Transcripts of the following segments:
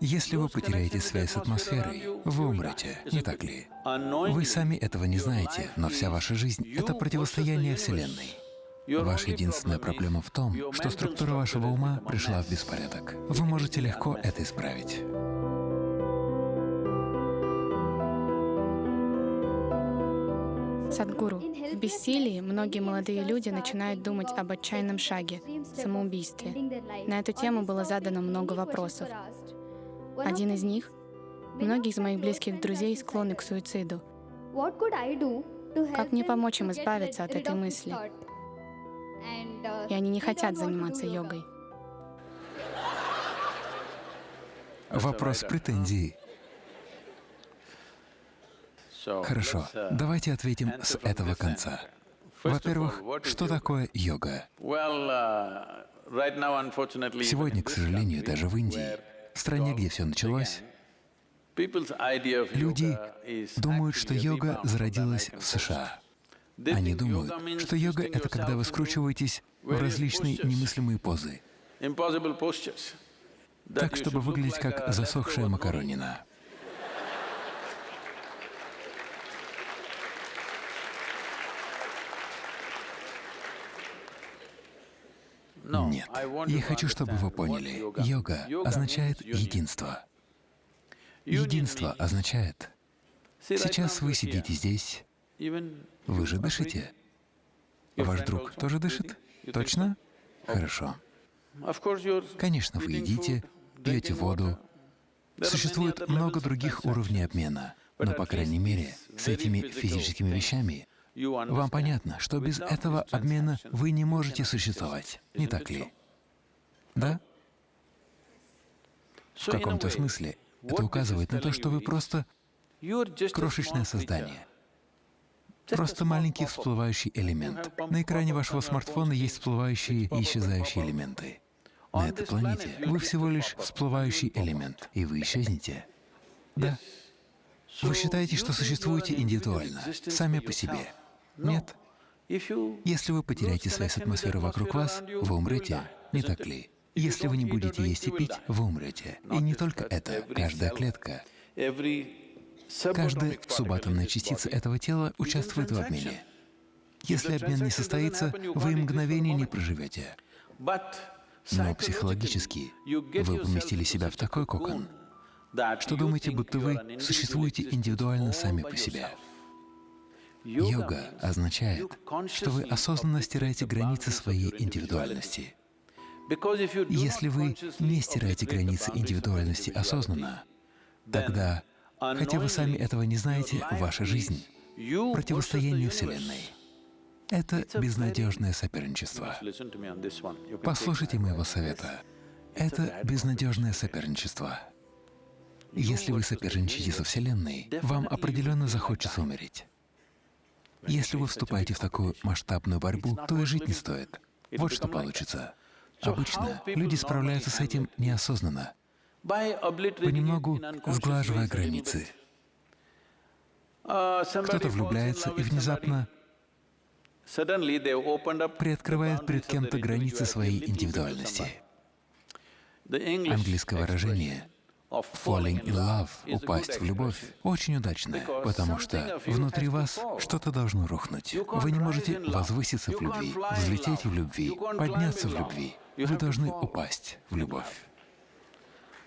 Если вы потеряете связь с атмосферой, вы умрете, не так ли? Вы сами этого не знаете, но вся ваша жизнь — это противостояние Вселенной. Ваша единственная проблема в том, что структура вашего ума пришла в беспорядок. Вы можете легко это исправить. Садгуру, в бессилии многие молодые люди начинают думать об отчаянном шаге — самоубийстве. На эту тему было задано много вопросов. Один из них — многие из моих близких друзей склонны к суициду. Как мне помочь им избавиться от этой мысли? И они не хотят заниматься йогой. Вопрос претензий. Хорошо, давайте ответим с этого конца. Во-первых, что такое йога? Сегодня, к сожалению, даже в Индии, в стране, где все началось, люди думают, что йога зародилась в США. Они думают, что йога — это когда вы скручиваетесь в различные немыслимые позы, так, чтобы выглядеть как засохшая макаронина. Нет. Я хочу, чтобы вы поняли, йога означает единство. Единство означает, сейчас вы сидите здесь, вы же дышите. Ваш друг тоже дышит? Точно? Хорошо. Конечно, вы едите, пьете воду. Существует много других уровней обмена, но, по крайней мере, с этими физическими вещами вам понятно, что без этого обмена вы не можете существовать, не так ли? Да? В каком-то смысле это указывает на то, что вы просто крошечное создание, просто маленький всплывающий элемент. На экране вашего смартфона есть всплывающие и исчезающие элементы. На этой планете вы всего лишь всплывающий элемент, и вы исчезнете. Да. Вы считаете, что существуете индивидуально, сами по себе. Нет. Если вы потеряете связь с атмосферой вокруг вас, вы умрете, не так ли? Если вы не будете есть и пить, вы умрете. И не только это, каждая клетка, каждая субатомная частица этого тела участвует в обмене. Если обмен не состоится, вы и мгновение не проживете. Но психологически вы поместили себя в такой кокон, что думаете, будто вы существуете индивидуально сами по себе. Йога означает, что вы осознанно стираете границы своей индивидуальности. Если вы не стираете границы индивидуальности осознанно, тогда, хотя вы сами этого не знаете, ваша жизнь — противостояние Вселенной. Это безнадежное соперничество. Послушайте моего совета. Это безнадежное соперничество. Если вы соперничаете со Вселенной, вам определенно захочется умереть. Если вы вступаете в такую масштабную борьбу, то и жить не стоит. Вот что получится. Обычно люди справляются с этим неосознанно, понемногу сглаживая границы. Кто-то влюбляется и внезапно приоткрывает перед кем-то границы своей индивидуальности. Английское выражение Falling in love, упасть в любовь, очень удачное, потому что внутри вас что-то должно рухнуть. Вы не можете возвыситься в любви, взлететь в любви, подняться в любви. Вы должны упасть в любовь.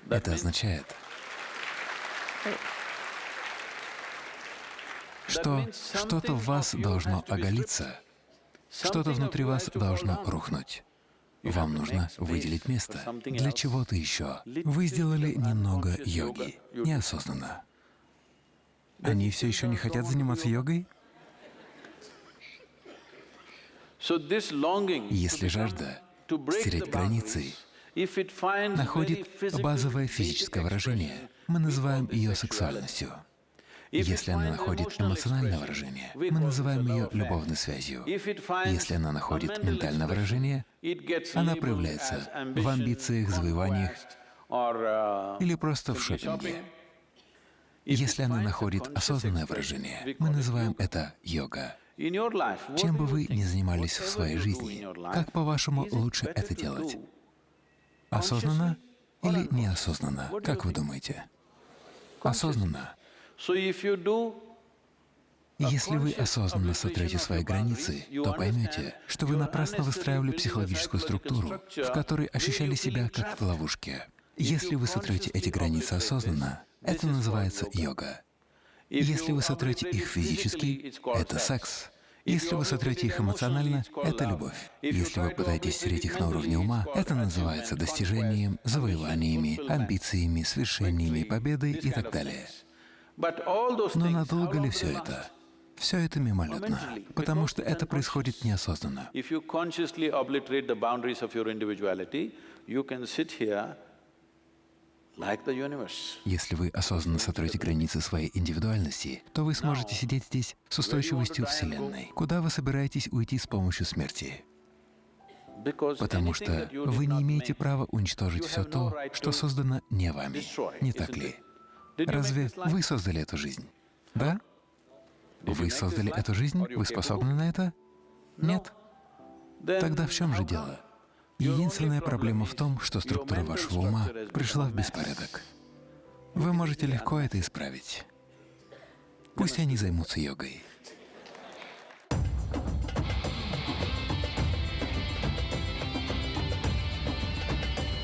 Это означает, что что-то в вас должно оголиться, что-то внутри вас должно рухнуть. Вам нужно выделить место для чего-то еще. Вы сделали немного йоги, неосознанно. Они все еще не хотят заниматься йогой? Если жажда стереть границы находит базовое физическое выражение, мы называем ее сексуальностью. Если она находит эмоциональное выражение, мы называем ее любовной связью. Если она находит ментальное выражение, она проявляется в амбициях, завоеваниях или просто в шопинге. Если она находит осознанное выражение, мы называем это йога. Чем бы вы ни занимались в своей жизни, как, по-вашему, лучше это делать? Осознанно или неосознанно? Как вы думаете? Осознанно. Если вы осознанно сотрете свои границы, то поймете, что вы напрасно выстраивали психологическую структуру, в которой ощущали себя как в ловушке. Если вы сотрете эти границы осознанно, это называется йога. Если вы сотрете их физически, это секс. Если вы сотрете их эмоционально, это любовь. Если вы пытаетесь стереть их на уровне ума, это называется достижением, завоеваниями, амбициями, свершениями, победой и так далее. Но надолго ли все это? Все это мимолетно, потому что это происходит неосознанно. Если вы осознанно сотрете границы своей индивидуальности, то вы сможете сидеть здесь с устойчивостью Вселенной. Куда вы собираетесь уйти с помощью смерти? Потому что вы не имеете права уничтожить все то, что создано не вами. Не так ли? Разве вы создали эту жизнь? Да? Вы создали эту жизнь? Вы способны на это? Нет? Тогда в чем же дело? Единственная проблема в том, что структура вашего ума пришла в беспорядок. Вы можете легко это исправить. Пусть они займутся йогой.